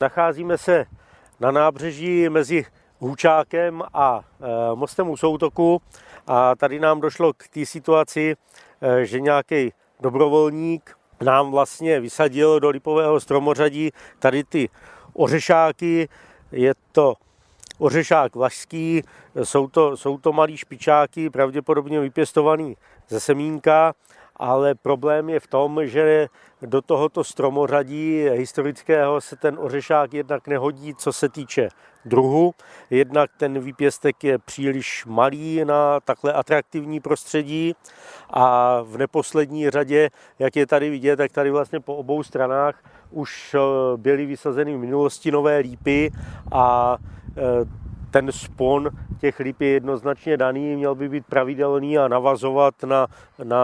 Nacházíme se na nábřeží mezi Hůčákem a mostem u Soutoku a tady nám došlo k té situaci, že nějaký dobrovolník nám vlastně vysadil do lipového stromořadí tady ty ořešáky. Je to ořešák vlašský, jsou to, jsou to malý špičáky, pravděpodobně vypěstovaný ze semínka, ale problém je v tom, že do tohoto stromořadí historického se ten ořešák jednak nehodí, co se týče druhu. Jednak ten výpěstek je příliš malý na takhle atraktivní prostředí a v neposlední řadě, jak je tady vidět, tak tady vlastně po obou stranách už eh, byly vysazeny v minulosti nové lípy a eh, ten spon těch líp je jednoznačně daný, měl by být pravidelný a navazovat na, na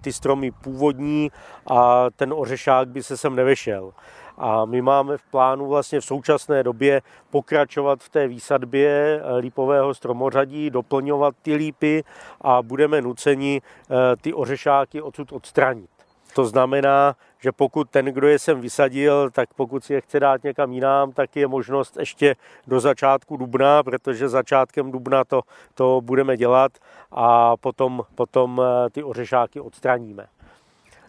ty stromy původní a ten ořešák by se sem nevešel. A my máme v plánu vlastně v současné době pokračovat v té výsadbě lípového stromořadí, doplňovat ty lípy a budeme nuceni eh, ty ořešáky odsud odstranit. To znamená, že pokud ten, kdo je sem vysadil, tak pokud si je chce dát někam jinam, tak je možnost ještě do začátku dubna, protože začátkem dubna to, to budeme dělat a potom, potom eh, ty ořešáky odstraníme.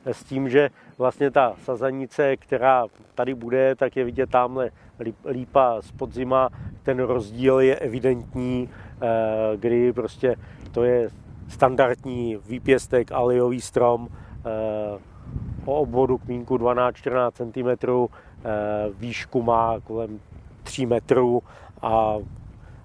S tím, že vlastně ta sazanice, která tady bude, tak je vidět tamhle lípa z podzima, ten rozdíl je evidentní, eh, kdy prostě to je standardní výpěstek, alejový strom, eh, o obvodu kmínku 12-14 cm, výšku má kolem 3 metrů a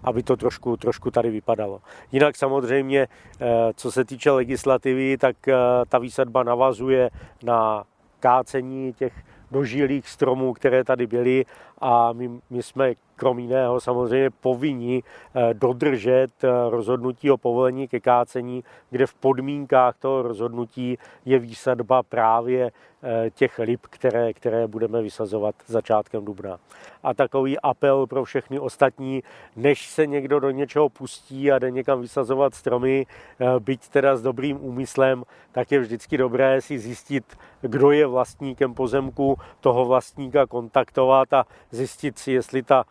aby to trošku, trošku tady vypadalo. Jinak samozřejmě, eh, co se týče legislativy, tak eh, ta výsadba navazuje na kácení těch dožilých stromů, které tady byly a my, my jsme krom jiného samozřejmě povinni eh, dodržet eh, rozhodnutí o povolení ke kácení, kde v podmínkách toho rozhodnutí je výsadba právě eh, těch ryb, které, které budeme vysazovat začátkem dubna. A takový apel pro všechny ostatní, než se někdo do něčeho pustí a jde někam vysazovat stromy, byť teda s dobrým úmyslem, tak je vždycky dobré si zjistit, kdo je vlastníkem pozemku, toho vlastníka kontaktovat a zjistit si, jestli ta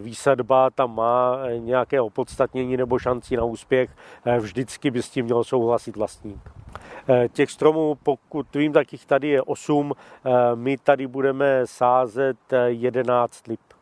výsadba tam má eh, nějaké opodstatnění nebo šanci na úspěch. Eh, vždycky by s tím měl souhlasit vlastník. Těch stromů, pokud vím, tak jich tady je 8. My tady budeme sázet 11 lip.